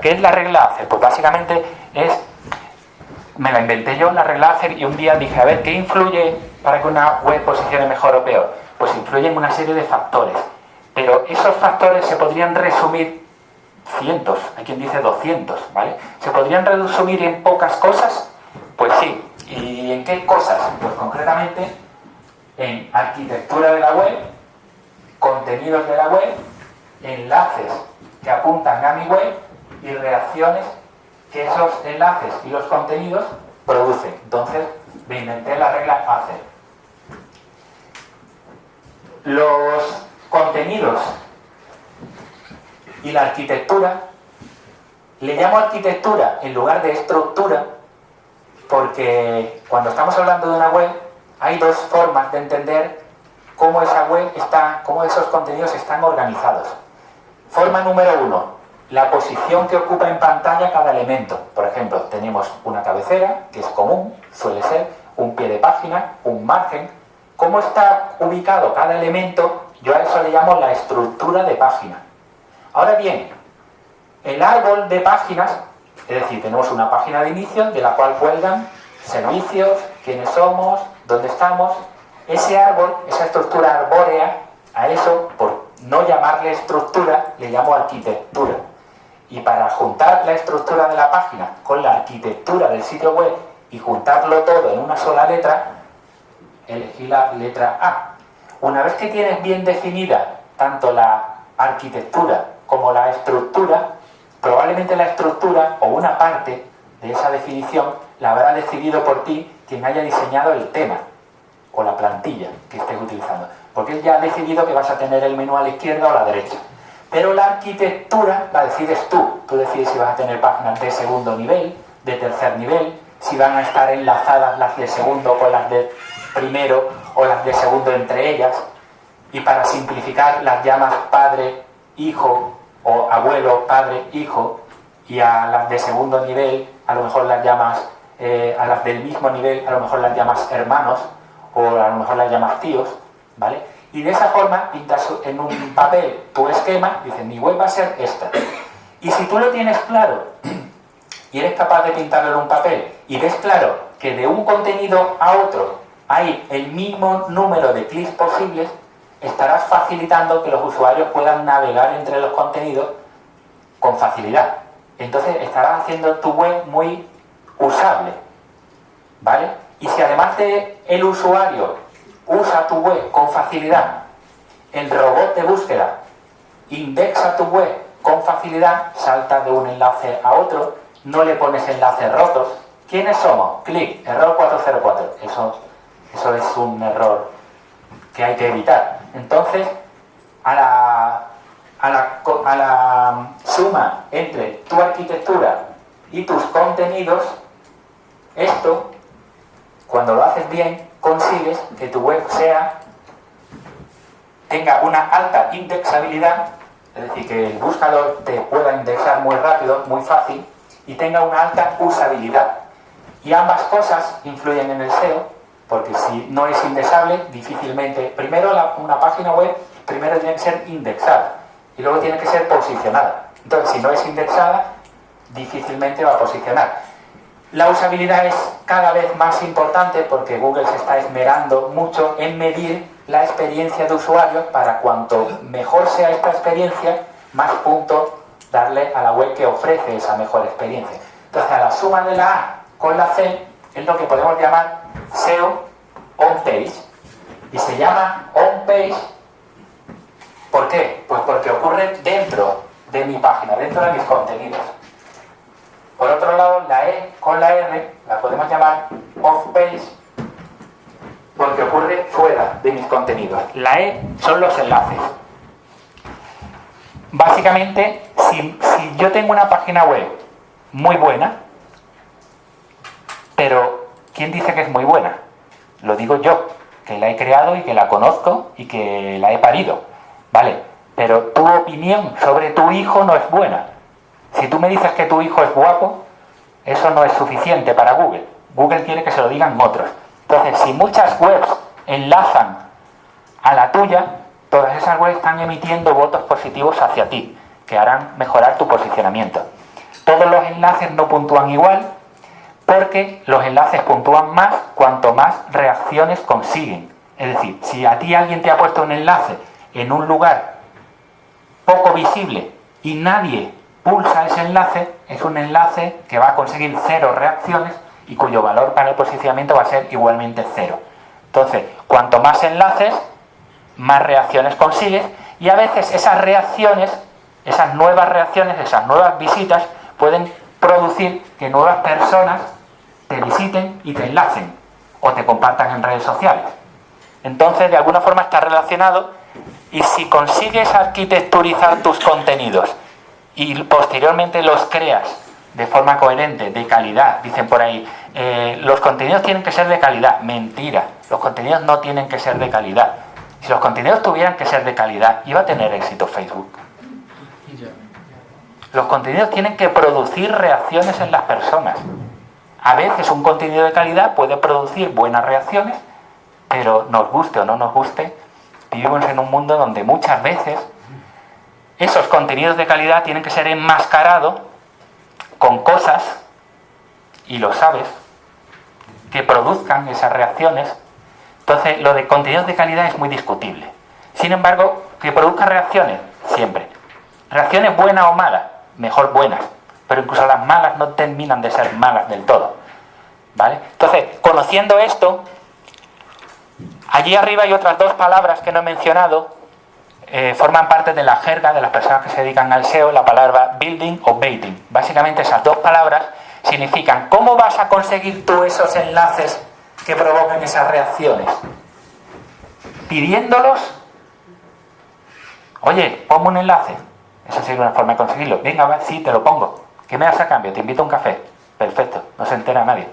¿Qué es la regla ACER? Pues básicamente es, me la inventé yo la regla ACER y un día dije, a ver, ¿qué influye para que una web posicione mejor o peor? Pues influyen una serie de factores. Pero esos factores se podrían resumir cientos, hay quien dice 200, ¿vale? ¿Se podrían resumir en pocas cosas? Pues sí. ¿Y en qué cosas? Pues concretamente en arquitectura de la web, contenidos de la web, enlaces que apuntan a mi web y reacciones que esos enlaces y los contenidos producen. Entonces, me inventé la regla ACER. Los contenidos y la arquitectura, le llamo arquitectura en lugar de estructura porque cuando estamos hablando de una web hay dos formas de entender cómo esa web está, cómo esos contenidos están organizados. Forma número uno, la posición que ocupa en pantalla cada elemento. Por ejemplo, tenemos una cabecera, que es común, suele ser, un pie de página, un margen. ¿Cómo está ubicado cada elemento? Yo a eso le llamo la estructura de página. Ahora bien, el árbol de páginas, es decir, tenemos una página de inicio de la cual cuelgan servicios, quiénes somos, dónde estamos. Ese árbol, esa estructura arbórea, a eso, por no llamarle estructura, le llamo arquitectura y para juntar la estructura de la página con la arquitectura del sitio web y juntarlo todo en una sola letra, elegí la letra A. Una vez que tienes bien definida tanto la arquitectura como la estructura, probablemente la estructura o una parte de esa definición la habrá decidido por ti quien haya diseñado el tema o la plantilla que estés utilizando. Porque él ya ha decidido que vas a tener el menú a la izquierda o a la derecha. Pero la arquitectura la decides tú. Tú decides si vas a tener páginas de segundo nivel, de tercer nivel, si van a estar enlazadas las de segundo con las de primero o las de segundo entre ellas. Y para simplificar las llamas padre, hijo o abuelo, padre, hijo. Y a las de segundo nivel a lo mejor las llamas, eh, a las del mismo nivel a lo mejor las llamas hermanos o a lo mejor las llamas tíos. ¿Vale? Y de esa forma pintas en un papel tu esquema, dices, mi web va a ser esta. Y si tú lo tienes claro y eres capaz de pintarlo en un papel y ves claro que de un contenido a otro hay el mismo número de clics posibles, estarás facilitando que los usuarios puedan navegar entre los contenidos con facilidad. Entonces estarás haciendo tu web muy usable. ¿Vale? Y si además de el usuario usa tu web con facilidad, el robot de búsqueda indexa tu web con facilidad, salta de un enlace a otro, no le pones enlaces rotos. ¿Quiénes somos? Clic, error 404. Eso, eso es un error que hay que evitar. Entonces, a la, a la, a la suma entre tu arquitectura y tus contenidos, esto, cuando lo haces bien, consigues que tu web sea tenga una alta indexabilidad, es decir, que el buscador te pueda indexar muy rápido, muy fácil, y tenga una alta usabilidad. Y ambas cosas influyen en el SEO, porque si no es indexable, difícilmente, primero una página web, primero tiene que ser indexada, y luego tiene que ser posicionada. Entonces, si no es indexada, difícilmente va a posicionar. La usabilidad es cada vez más importante porque Google se está esmerando mucho en medir la experiencia de usuario para cuanto mejor sea esta experiencia, más puntos darle a la web que ofrece esa mejor experiencia. Entonces, a la suma de la A con la C es lo que podemos llamar SEO on-page. Y se llama on-page, ¿por qué? Pues porque ocurre dentro de mi página, dentro de mis contenidos. Por otro lado, la E con la R la podemos llamar off-page porque ocurre fuera de mis contenidos. La E son los enlaces. Básicamente, si, yo tengo una página web muy buena, pero ¿quién dice que es muy buena? Lo digo yo, que la he creado y que la conozco y que la he parido. ¿Vale? Pero tu opinión sobre tu hijo no es buena. Si tú me dices que tu hijo es guapo, eso no es suficiente para Google. Google quiere que se lo digan otros. Entonces, si muchas webs enlazan a la tuya, todas esas webs están emitiendo votos positivos hacia ti, que harán mejorar tu posicionamiento. todos los enlaces no puntúan igual porque los enlaces puntúan más cuanto más reacciones consiguen. Es decir, si a ti alguien te ha puesto un enlace en un lugar poco visible y nadie pulsa ese enlace, es un enlace que va a conseguir cero reacciones y cuyo valor para el posicionamiento va a ser igualmente cero. Entonces, cuanto más enlaces, más reacciones consigues y a veces esas reacciones, esas nuevas reacciones, esas nuevas visitas pueden producir que nuevas personas te visiten y te enlacen o te compartan en redes sociales. Entonces, de alguna forma está relacionado y si consigues arquitecturizar tus contenidos y posteriormente los creas de forma coherente, de calidad, dicen por ahí, eh, los contenidos tienen que ser de calidad. Mentira, los contenidos no tienen que ser de calidad. Si los contenidos tuvieran que ser de calidad, iba a tener éxito Facebook. Los contenidos tienen que producir reacciones en las personas. A veces un contenido de calidad puede producir buenas reacciones, pero nos guste o no nos guste, vivimos en un mundo donde muchas veces esos contenidos de calidad tienen que ser enmascarados con cosas, y lo sabes, que produzcan esas reacciones. Entonces, lo de contenidos de calidad es muy discutible. Sin embargo, que produzca reacciones, siempre. Reacciones buenas o malas, mejor buenas. Pero incluso las malas no terminan de ser malas del todo. ¿Vale? Entonces, conociendo esto, allí arriba hay otras dos palabras que no he mencionado, eh, forman parte de la jerga de las personas que se dedican al SEO, la palabra building o baiting. Básicamente esas dos palabras significan cómo vas a conseguir tú esos enlaces que provocan esas reacciones. Pidiéndolos, oye, ponme un enlace. Esa sería una forma de conseguirlo. Venga, va, sí, te lo pongo. ¿Qué me das a cambio? Te invito a un café. Perfecto, no se entera nadie.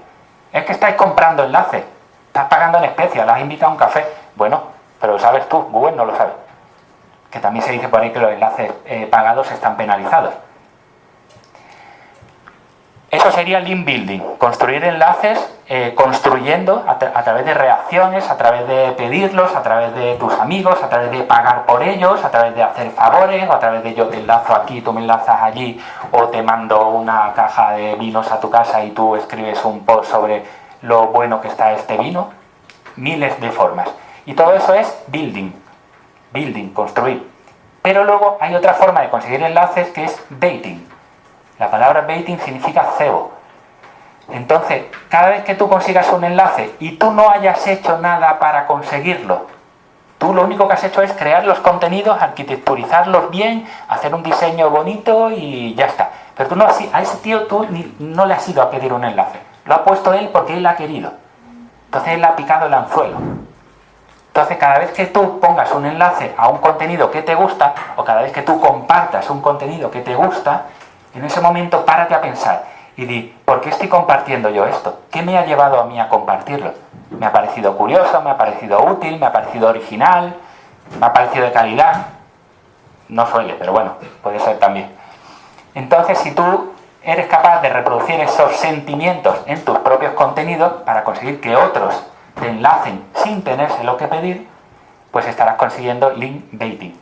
Es que estáis comprando enlaces. Estás pagando en especie, la has a un café. Bueno, pero lo sabes tú, Google no lo sabe que también se dice por ahí que los enlaces eh, pagados están penalizados. Eso sería link building, construir enlaces eh, construyendo a, través de reacciones, a través de pedirlos, a través de tus amigos, a través de pagar por ellos, a través de hacer favores, o a través de yo te enlazo aquí, tú me enlazas allí, o te mando una caja de vinos a tu casa y tú escribes un post sobre lo bueno que está este vino. Miles de formas. Y todo eso es building, building, construir. Pero luego hay otra forma de conseguir enlaces que es baiting. La palabra baiting significa cebo. Entonces, cada vez que tú consigas un enlace y tú no hayas hecho nada para conseguirlo, tú lo único que has hecho es crear los contenidos, arquitecturizarlos bien, hacer un diseño bonito y ya está. Pero tú no, a ese tío tú no le has ido a pedir un enlace. Lo ha puesto él porque él ha querido. Entonces él ha picado el anzuelo. Entonces, cada vez que tú pongas un enlace a un contenido que te gusta, o cada vez que tú compartas un contenido que te gusta, en ese momento párate a pensar y di, ¿por qué estoy compartiendo yo esto? ¿Qué me ha llevado a mí a compartirlo? ¿Me ha parecido curioso? ¿Me ha parecido útil? ¿Me ha parecido original? ¿Me ha parecido de calidad? No suele, pero bueno, puede ser también. Entonces, si tú eres capaz de reproducir esos sentimientos en tus propios contenidos para conseguir que otros te enlacen sin tenerse lo que pedir, pues estarás consiguiendo link baiting.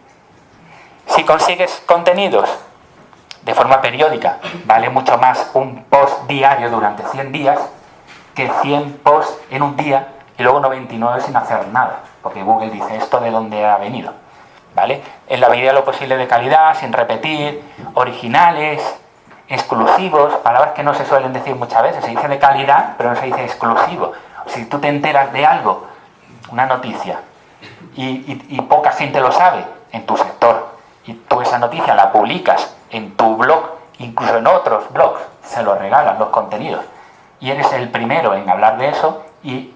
Si consigues contenidos de forma periódica, vale mucho más un post diario durante 100 días que 100 posts en un día y luego 99 sin hacer nada, porque Google dice esto de dónde ha venido. ¿Vale? En la medida de lo posible de calidad, sin repetir, originales, exclusivos, palabras que no se suelen decir muchas veces, se dice de calidad, pero no se dice exclusivo si tú te enteras de algo, una noticia, y, poca gente lo sabe en tu sector, y tú esa noticia la publicas en tu blog, incluso en otros blogs, se lo regalan los contenidos, y eres el primero en hablar de eso, y,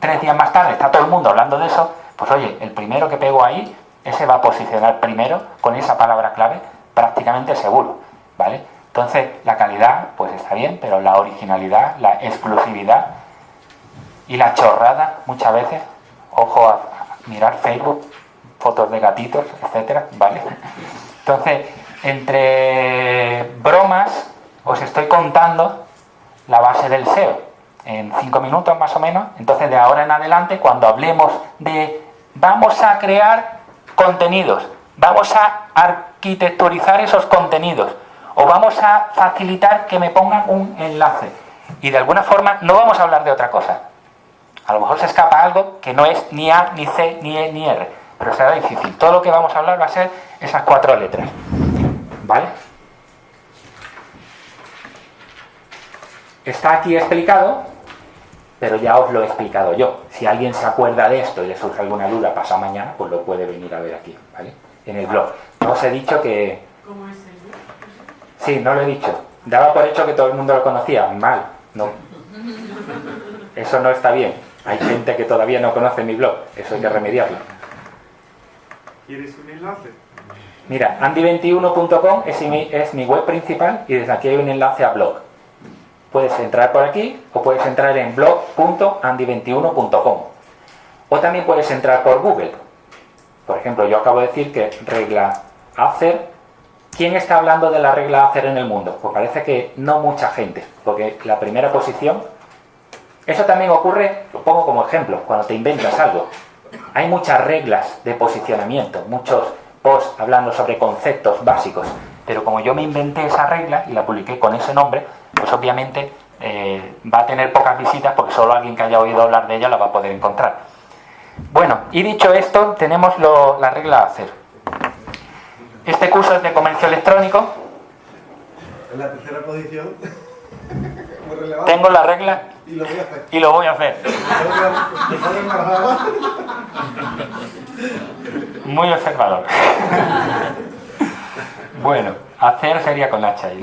tres días más tarde está todo el mundo hablando de eso, pues oye, el primero que pego ahí, ese va a posicionar primero con esa palabra clave prácticamente seguro, ¿vale? Entonces, la calidad, pues está bien, pero la originalidad, la exclusividad, y la chorrada, muchas veces, ojo a mirar Facebook, fotos de gatitos, etcétera, ¿vale? Entonces, entre bromas, os estoy contando la base del SEO en cinco minutos más o menos. Entonces, de ahora en adelante, cuando hablemos de vamos a crear contenidos, vamos a arquitecturizar esos contenidos, o vamos a facilitar que me pongan un enlace. Y de alguna forma no vamos a hablar de otra cosa. A lo mejor se escapa algo que no es ni A, ni C, ni E, ni R, pero será difícil. Todo lo que vamos a hablar va a ser esas cuatro letras. ¿Vale? Está aquí explicado, pero ya os lo he explicado yo. Si alguien se acuerda de esto y le surge alguna duda pasado mañana, pues lo puede venir a ver aquí, ¿vale? En el blog. No os he dicho que... ¿Cómo es el blog? Sí, no lo he dicho. Daba por hecho que todo el mundo lo conocía. Mal, no. Eso no está bien. Hay gente que todavía no conoce mi blog. Eso hay que remediarlo. ¿Quieres un enlace? Mira, andy21.com es mi, es mi web principal y desde aquí hay un enlace a blog. Puedes entrar por aquí o puedes entrar en blog.andy21.com o también puedes entrar por Google. Por ejemplo, yo acabo de decir que regla hacer. ¿Quién está hablando de la regla hacer en el mundo? Pues parece que no mucha gente, porque la primera posición... Eso también ocurre, lo pongo como ejemplo, cuando te inventas algo. Hay muchas reglas de posicionamiento, muchos posts hablando sobre conceptos básicos, pero como yo me inventé esa regla y la publiqué con ese nombre, pues obviamente eh, va a tener pocas visitas porque solo alguien que haya oído hablar de ella la va a poder encontrar. Bueno, y dicho esto, tenemos la regla a hacer. Este curso es de comercio electrónico. En la tercera posición. Tengo la regla Y lo voy a hacer. y lo voy a hacer. Me sale embarazada. Muy observador. Bueno, hacer sería con H ahí.